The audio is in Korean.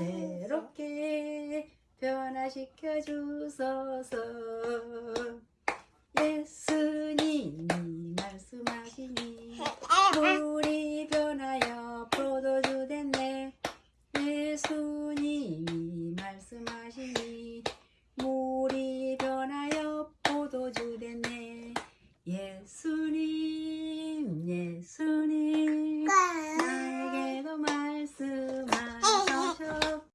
새롭게 변화시켜 주소서. 예수님이 말씀하시니 우리 변하여 포도주 됐네. 예수님이 말씀하시니 물이 변하여 포도주 됐네. 예수님 예수님.